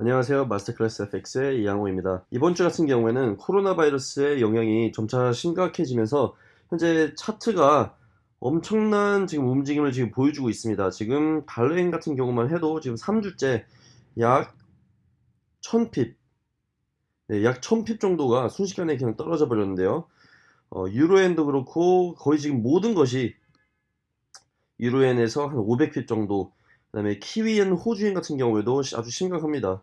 안녕하세요. 마스터클래스 FX의 이양호입니다. 이번 주 같은 경우에는 코로나 바이러스의 영향이 점차 심각해지면서 현재 차트가 엄청난 지금 움직임을 지금 보여주고 있습니다. 지금 달러엔 같은 경우만 해도 지금 3주째 약 1000핍, 네, 약 1000핍 정도가 순식간에 그냥 떨어져 버렸는데요. 어, 유로엔도 그렇고 거의 지금 모든 것이 유로엔에서 한 500핍 정도 그 다음에 키위엔 호주엔 같은 경우에도 아주 심각합니다.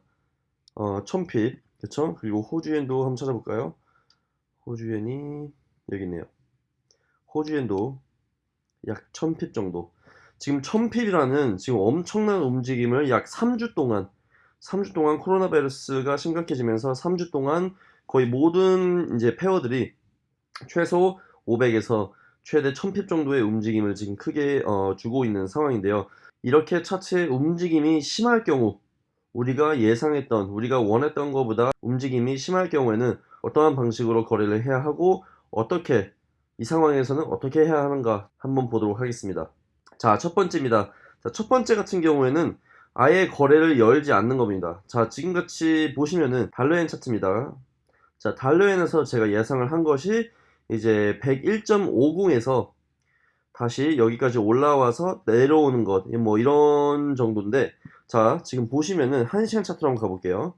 어, 1000핍 그쵸? 그리고 호주엔도 한번 찾아볼까요? 호주엔이 여기 있네요. 호주엔도 약 1000핍 정도 지금 1000핍이라는 지금 엄청난 움직임을 약 3주 동안 3주 동안 코로나 바이러스가 심각해지면서 3주 동안 거의 모든 이제 페어들이 최소 500에서 최대 1000핍 정도의 움직임을 지금 크게 어, 주고 있는 상황인데요. 이렇게 차트의 움직임이 심할 경우 우리가 예상했던 우리가 원했던 것보다 움직임이 심할 경우에는 어떠한 방식으로 거래를 해야 하고 어떻게 이 상황에서는 어떻게 해야 하는가 한번 보도록 하겠습니다. 자, 첫 번째입니다. 자, 첫 번째 같은 경우에는 아예 거래를 열지 않는 겁니다. 자, 지금같이 보시면은 달러엔 차트입니다. 자, 달러엔에서 제가 예상을 한 것이 이제 101.50에서 다시 여기까지 올라와서 내려오는 것, 뭐 이런 정도인데, 자, 지금 보시면은 1시간 차트로 한번 가볼게요.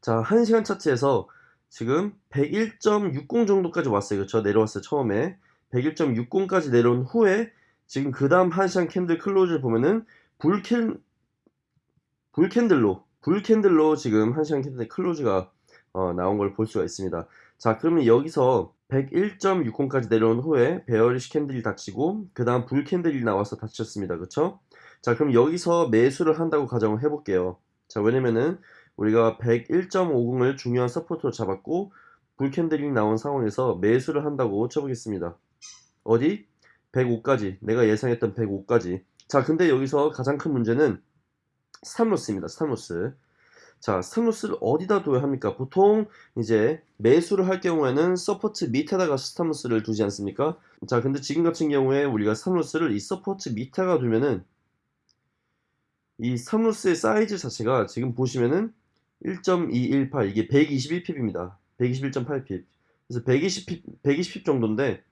자, 1시간 차트에서 지금 101.60 정도까지 왔어요. 그렇죠? 내려왔어요. 처음에. 101.60까지 내려온 후에 지금 그 다음 1시간 캔들 클로즈를 보면은 불캔 불캔들로 불캔들로 지금 1시간 캔들 클로즈가 어, 나온 걸 볼 수가 있습니다. 자, 그러면 여기서 101.60까지 내려온 후에 bearish candle이 닫히고 그 다음 bull candle이 나와서 닫혔습니다. 그쵸? 자 그럼 여기서 매수를 한다고 가정을 해볼게요. 자 왜냐면은 우리가 101.50을 중요한 support로 잡았고 bull candle이 나온 상황에서 매수를 한다고 쳐보겠습니다. 어디? 105까지 내가 예상했던 105까지 자 근데 여기서 가장 큰 문제는 스탑로스입니다. 스탑로스 자, 스탑로스를 어디다 둬야 합니까? 보통 이제 매수를 할 경우에는 support 밑에다가 stop loss를 두지 않습니까? 자, 근데 지금 같은 경우에 우리가 스탑로스를 이 서포트 밑에가 두면은 이 스탑로스의 사이즈 자체가 지금 보시면은 1.218 이게 121핍입니다. 121.8핍. 그래서 120핍, 120핍 정도인데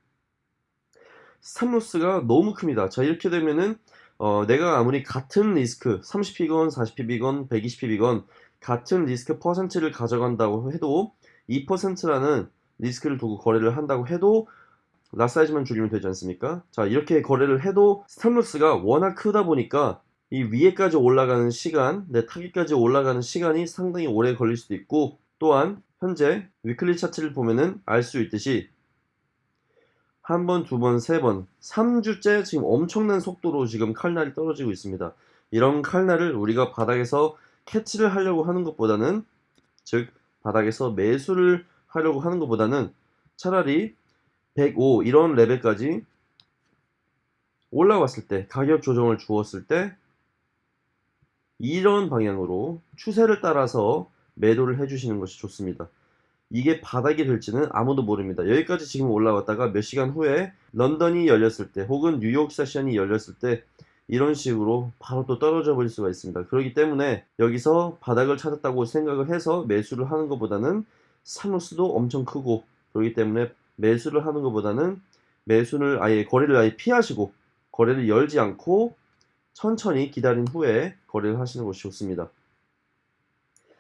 Stop loss가 너무 큽니다. 자, 이렇게 되면은 어, 내가 아무리 같은 리스크 30pip이건 40pip이건 120pip이건 같은 리스크 퍼센트를 가져간다고 해도 2%라는 리스크를 두고 거래를 한다고 해도 lot 사이즈만 줄이면 되지 않습니까? 자 이렇게 거래를 해도 stop loss가 워낙 크다 보니까 이 위에까지 올라가는 시간, 내 타깃까지 올라가는 시간이 상당히 오래 걸릴 수도 있고 또한 현재 weekly 차트를 보면은 알 수 있듯이 한 번, 두 번, 세 번, 3주째 지금 엄청난 속도로 지금 칼날이 떨어지고 있습니다. 이런 칼날을 우리가 바닥에서 캐치를 하려고 하는 것보다는 즉 바닥에서 매수를 하려고 하는 것보다는 차라리 105 이런 레벨까지 올라왔을 때 가격 조정을 주었을 때 이런 방향으로 추세를 따라서 매도를 해주시는 것이 좋습니다. 이게 바닥이 될지는 아무도 모릅니다. 여기까지 지금 올라왔다가 몇 시간 후에 런던이 열렸을 때 혹은 뉴욕 세션이 열렸을 때 이런 식으로 바로 또 떨어져 버릴 수가 있습니다. 그렇기 때문에 여기서 바닥을 찾았다고 생각을 해서 매수를 하는 것보다는 사누스도 엄청 크고 그렇기 때문에 매수를 하는 것보다는 매수를 아예 거래를 아예 피하시고 거래를 열지 않고 천천히 기다린 후에 거래를 하시는 것이 좋습니다.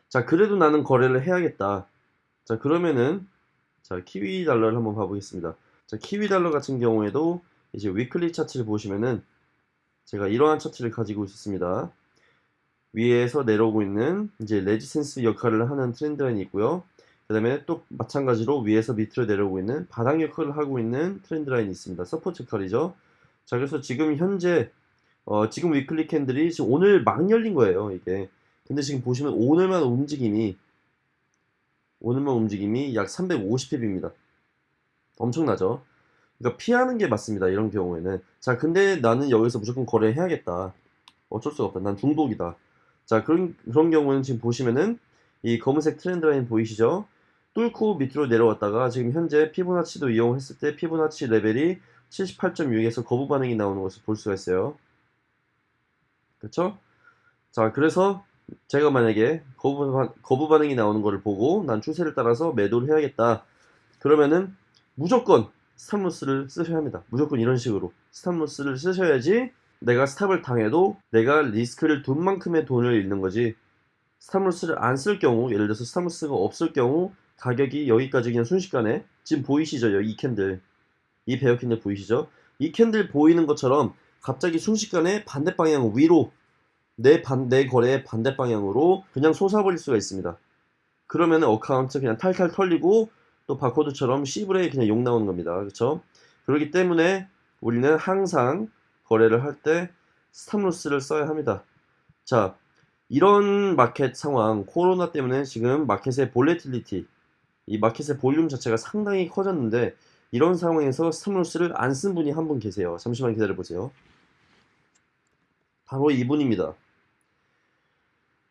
자 그래도 나는 거래를 해야겠다. 자 그러면은 자 키위 달러를 한번 봐보겠습니다. 자 키위 달러 같은 경우에도 이제 weekly 차트를 보시면은 제가 이러한 차트를 가지고 있었습니다. 위에서 내려오고 있는 이제 resistance 역할을 하는 trend line이 있고요. 그 다음에 또 마찬가지로 위에서 밑으로 내려오고 있는 바닥 역할을 하고 있는 trend line이 있습니다. Support 역할이죠. 자 그래서 지금 현재 어, 지금 weekly candle이 지금 오늘 막 열린 거예요 이게 근데 지금 보시면 오늘만 움직임이 오늘만 움직임이 약 350pip입니다 엄청나죠 그러니까 피하는 게 맞습니다. 이런 경우에는. 자, 근데 나는 여기서 무조건 거래해야겠다. 어쩔 수가 없다. 난 중독이다. 자, 그런, 그런 경우는 지금 보시면은 이 검은색 trend line 보이시죠? 뚫고 밑으로 내려왔다가 지금 현재 피보나치도 이용했을 때 피보나치 레벨이 78.6에서 거부 반응이 나오는 것을 볼 수가 있어요. 그렇죠? 자, 그래서 제가 만약에 거부, 반, 거부 반응이 나오는 것을 보고 난 추세를 따라서 매도를 해야겠다. 그러면은 무조건 stop loss를 쓰셔야 합니다. 무조건 이런 식으로 stop loss를 쓰셔야지 내가 stop을 당해도 내가 리스크를 둔 만큼의 돈을 잃는 거지 stop loss를 안 쓸 경우 예를 들어서 stop loss가 없을 경우 가격이 여기까지 그냥 순식간에 지금 보이시죠? 이 candle 이 bear candle 보이시죠? 이 candle 보이는 것처럼 갑자기 순식간에 반대 방향 위로 내 반대 거래의 반대 방향으로 그냥 솟아버릴 수가 있습니다. 그러면 account 그냥 탈탈 털리고 또 바코드처럼 C브레이 그냥 욕 나오는 겁니다. 그렇죠? 그렇기 때문에 우리는 항상 거래를 할 때 stop loss를 써야 합니다. 자, 이런 마켓 상황, 코로나 때문에 지금 마켓의 volatility, 이 마켓의 볼륨 자체가 상당히 커졌는데 이런 상황에서 stop loss를 안 쓴 분이 한 분 계세요. 잠시만 기다려 보세요. 바로 이분입니다.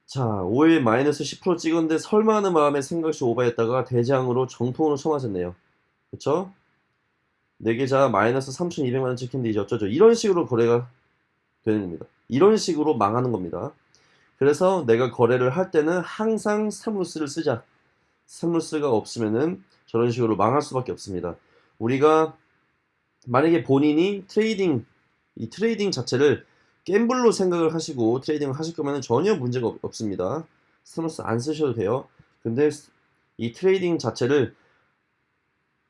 자, 5일 마이너스 10% 찍었는데 설마 하는 마음에 생각시 오버했다가 대장으로 정통으로 쳐맞았네요. 그쵸? 4계좌 마이너스 3,200만원 찍힌데 이제 어쩌죠? 이런 식으로 거래가 되는 겁니다. 이런 식으로 망하는 겁니다. 그래서 내가 거래를 할 때는 항상 stop loss를 쓰자. Stop loss가 없으면은 저런 식으로 망할 수밖에 없습니다. 우리가 만약에 본인이 trading, 이 trading 자체를 gamble로 생각을 하시고 trading을 하실 거면 전혀 문제가 없, 없습니다. Stop loss 안 쓰셔도 돼요. 근데 이 trading 자체를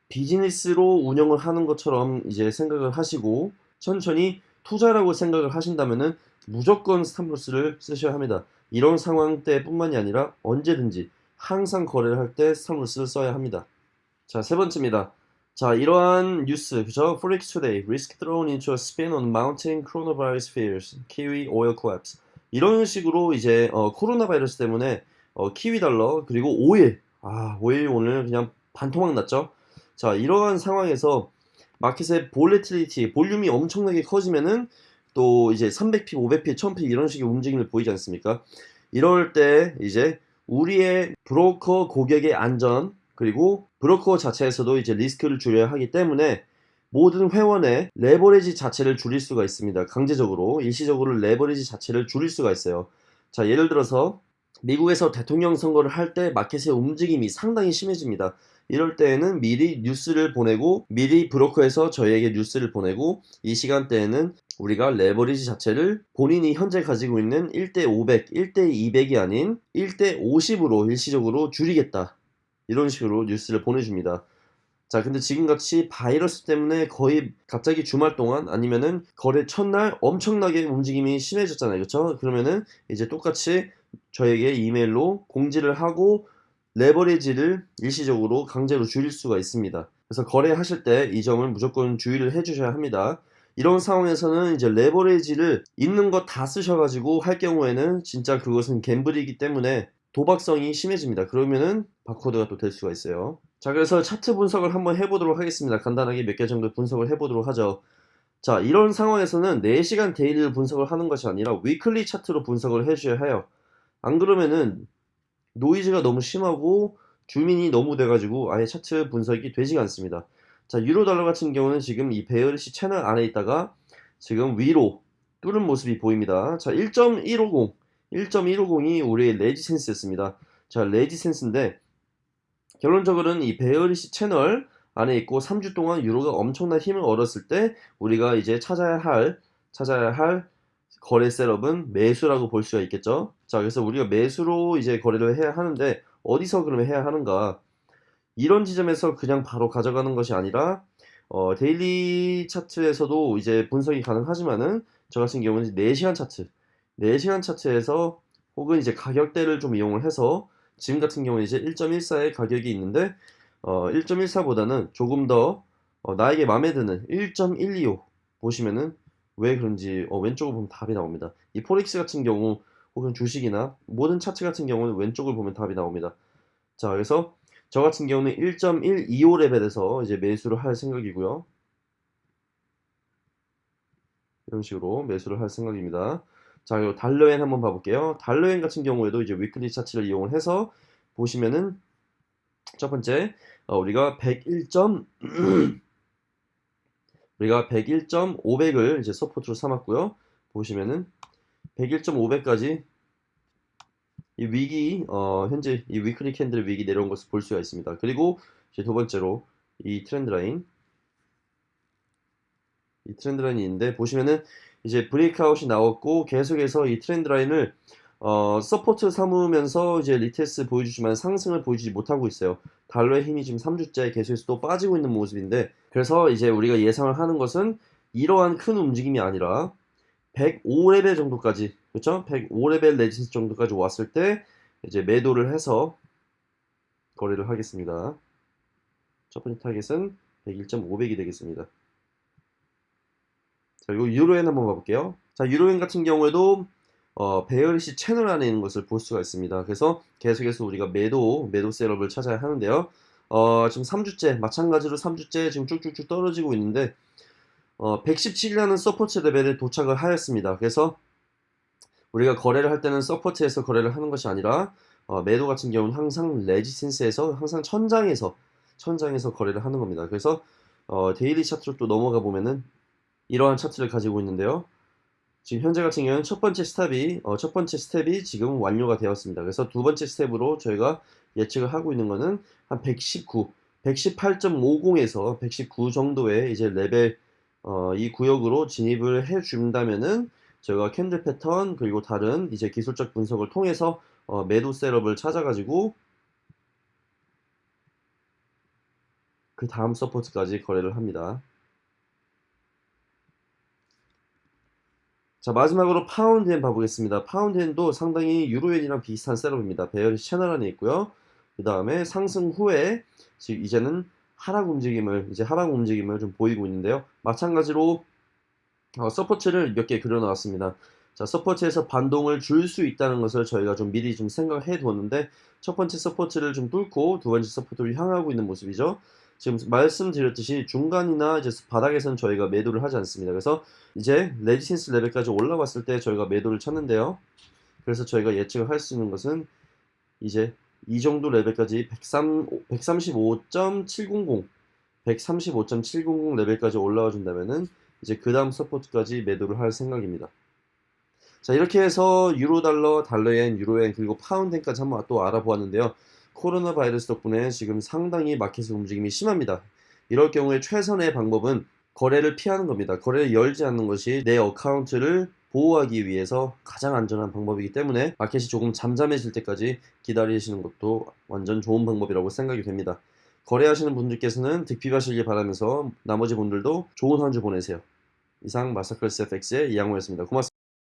비즈니스로 운영을 하는 것처럼 이제 생각을 하시고 천천히 투자라고 생각을 하신다면은 무조건 stop loss를 쓰셔야 합니다. 이런 상황 때뿐만이 아니라 언제든지 항상 거래를 할 때 stop loss를 써야 합니다. 자, 세 번째입니다. 자, 이러한 뉴스, 그죠? Forex Today, Risk Thrown into a Spin on Mounting Coronavirus Fears, Kiwi Oil Collapse. 이런 식으로 이제 어, 코로나 바이러스 때문에 어, 키위 달러 그리고 오일, 아 오일 오늘 그냥 반토막 났죠. 자, 이러한 상황에서 마켓의 volatility, 볼륨이 엄청나게 커지면은 또 이제 300픽, 500픽, 1000픽 이런 식의 움직임을 보이지 않습니까? 이럴 때 이제 우리의 브로커 고객의 안전 그리고 브로커 자체에서도 이제 리스크를 줄여야 하기 때문에 모든 회원의 레버리지 자체를 줄일 수가 있습니다. 강제적으로 일시적으로 레버리지 자체를 줄일 수가 있어요. 자 예를 들어서 미국에서 대통령 선거를 할 때 마켓의 움직임이 상당히 심해집니다. 이럴 때에는 미리 뉴스를 보내고 미리 브로커에서 저희에게 뉴스를 보내고 이 시간대에는 우리가 레버리지 자체를 본인이 현재 가지고 있는 1대 500, 1대 200이 아닌 1대 50으로 일시적으로 줄이겠다. 이런 식으로 뉴스를 보내줍니다. 자, 근데 지금같이 바이러스 때문에 거의 갑자기 주말 동안 아니면은 거래 첫날 엄청나게 움직임이 심해졌잖아요. 그렇죠? 그러면은 이제 똑같이 저에게 이메일로 공지를 하고 레버리지를 일시적으로 강제로 줄일 수가 있습니다. 그래서 거래하실 때 이 점을 무조건 주의를 해 주셔야 합니다. 이런 상황에서는 이제 레버리지를 있는 거다 쓰셔가지고 할 경우에는 진짜 그것은 gamble이기 때문에 도박성이 심해집니다. 그러면은 바코드가 또 될 수가 있어요. 자, 그래서 차트 분석을 한번 해보도록 하겠습니다. 간단하게 몇 개 정도 분석을 해보도록 하죠. 자, 이런 상황에서는 4시간 daily를 분석을 하는 것이 아니라 weekly 차트로 분석을 해주셔야 해요. 안 그러면은 노이즈가 너무 심하고 zoom in이 너무 돼가지고 아예 차트 분석이 되지가 않습니다. 자, 유로 달러 같은 경우는 지금 이 bearish 채널 안에 있다가 지금 위로 뚫은 모습이 보입니다. 자, 1.150 1.150이 우리의 resistance였습니다. 자, resistance인데 결론적으로는 이 bearish 채널 안에 있고 3주 동안 유로가 엄청난 힘을 얻었을 때 우리가 이제 찾아야 할 찾아야 할 거래 setup은 매수라고 볼 수가 있겠죠. 자, 그래서 우리가 매수로 이제 거래를 해야 하는데 어디서 그러면 해야 하는가? 이런 지점에서 그냥 바로 가져가는 것이 아니라 어, daily 차트에서도 이제 분석이 가능하지만은 저 같은 경우는 4시간 차트 4시간 차트에서 혹은 이제 가격대를 좀 이용을 해서 지금 같은 경우는 이제 1.14의 가격이 있는데 어, 1.14보다는 조금 더 어, 나에게 마음에 드는 1.125 보시면은 왜 그런지 어, 왼쪽을 보면 답이 나옵니다. 이 forex 같은 경우 혹은 주식이나 모든 차트 같은 경우는 왼쪽을 보면 답이 나옵니다. 자 그래서 저 같은 경우는 1.125 레벨에서 이제 매수를 할 생각이고요. 이런 식으로 매수를 할 생각입니다. 자, 그리고 달러엔 한번 봐볼게요. 달러엔 같은 경우에도 이제 weekly 차트를 이용을 해서 보시면은 첫 번째 어, 우리가 101. 우리가 101.500을 이제 support로 삼았고요. 보시면은 101.500까지 이 wick이 어, 현재 이 weekly candle wick이 내려온 것을 볼 수가 있습니다. 그리고 이제 두 번째로 이 trend line 이 trend line이 있는데 보시면은 이제 breakout이 나왔고 계속해서 이 trend line을 어, support 삼으면서 이제 retest 보여주지만 상승을 보여주지 못하고 있어요. 달러의 힘이 지금 3주째 계속해서 또 빠지고 있는 모습인데 그래서 이제 우리가 예상을 하는 것은 이러한 큰 움직임이 아니라 105레벨 정도까지 그렇죠? 105레벨 resistance 정도까지 왔을 때 이제 매도를 해서 거래를 하겠습니다. 첫 번째 타겟은 101.500이 되겠습니다. 자, 그리고 유로엔 한번 봐볼게요. 자, 유로엔 같은 경우에도 어, bearish 채널 안에 있는 것을 볼 수가 있습니다. 그래서 계속해서 우리가 매도, 매도 setup을 찾아야 하는데요. 어, 지금 3주째, 마찬가지로 3주째 지금 쭉쭉쭉 떨어지고 있는데, 어, 117이라는 support 레벨에 도착을 하였습니다. 그래서 우리가 거래를 할 때는 support에서 거래를 하는 것이 아니라, 어, 매도 같은 경우는 항상 resistance에서, 항상 천장에서, 천장에서 거래를 하는 겁니다. 그래서, 어, daily 차트로 또 넘어가 보면은, 이러한 차트를 가지고 있는데요. 지금 현재 같은 경우는 첫 번째 스텝이 어, 첫 번째 스텝이 지금 완료가 되었습니다. 그래서 두 번째 스텝으로 저희가 예측을 하고 있는 거는 한 119, 118.50에서 119 정도의 이제 레벨 어, 이 구역으로 진입을 해 준다면은 저희가 candle 패턴 그리고 다른 이제 기술적 분석을 통해서 어, 매도 setup을 찾아가지고 그 다음 support까지 거래를 합니다. 자 마지막으로 파운드엔 봐보겠습니다. 파운드엔도 상당히 유로엔이랑 비슷한 setup입니다. bearish 채널 안에 있고요. 그 다음에 상승 후에 지금 이제는 하락 움직임을 이제 하락 움직임을 좀 보이고 있는데요. 마찬가지로 어, support를 몇 개 그려놨습니다. 자 support에서 반동을 줄 수 있다는 것을 저희가 좀 미리 좀 생각해 두었는데 첫 번째 support를 좀 뚫고 두 번째 support를 향하고 있는 모습이죠. 지금 말씀드렸듯이 중간이나 이제 바닥에서는 저희가 매도를 하지 않습니다. 그래서 이제 resistance 레벨까지 올라왔을 때 저희가 매도를 쳤는데요. 그래서 저희가 예측을 할 수 있는 것은 이제 이 정도 레벨까지 103, 135.700 135.700 레벨까지 올라와 준다면은 이제 그 다음 support까지 매도를 할 생각입니다. 자 이렇게 해서 유로 달러, 달러 엔, 유로 엔 그리고 파운드 엔까지 한번 또 알아보았는데요. 코로나 바이러스 덕분에 지금 상당히 마켓의 움직임이 심합니다. 이럴 경우에 최선의 방법은 거래를 피하는 겁니다. 거래를 열지 않는 것이 내 account를 보호하기 위해서 가장 안전한 방법이기 때문에 마켓이 조금 잠잠해질 때까지 기다리시는 것도 완전 좋은 방법이라고 생각이 됩니다. 거래하시는 분들께서는 득pip하시길 바라면서 나머지 분들도 좋은 한 주 보내세요. 이상 마사클스 FX의 이양호였습니다. 고맙습니다.